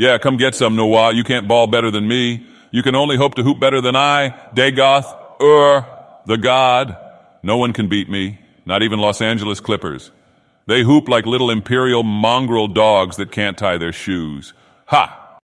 Yeah, come get some, Noah. You can't ball better than me. You can only hope to hoop better than I, Dagoth, Ur, the god. No one can beat me, not even Los Angeles Clippers. They hoop like little imperial mongrel dogs that can't tie their shoes. Ha!